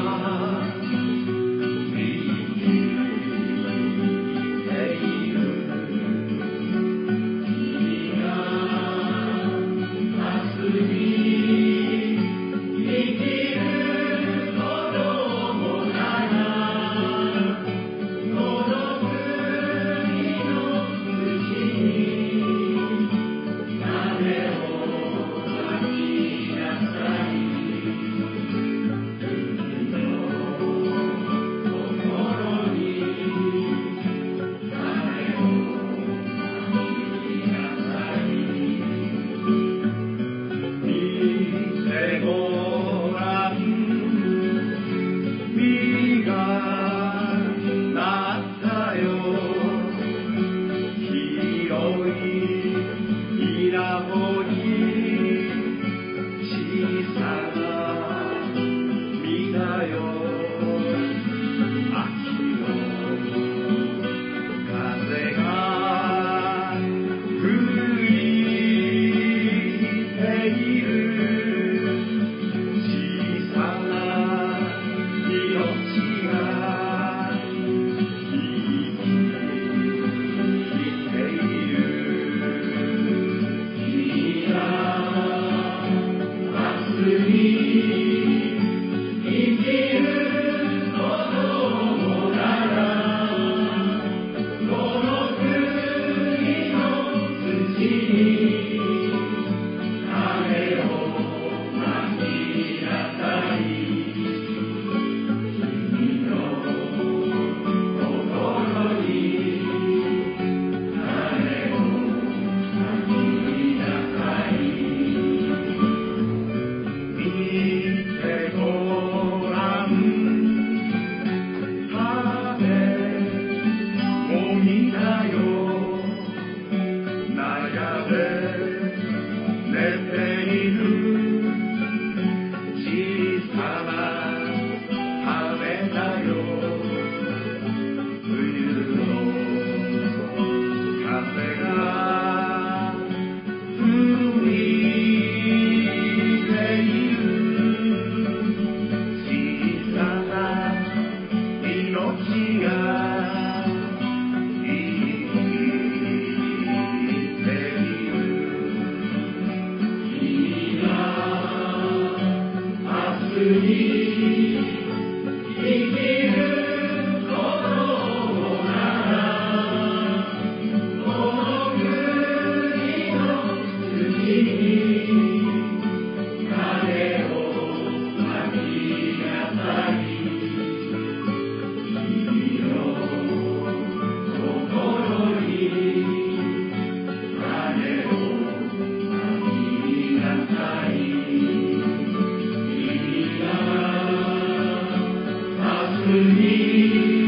Amen. Lord. plní.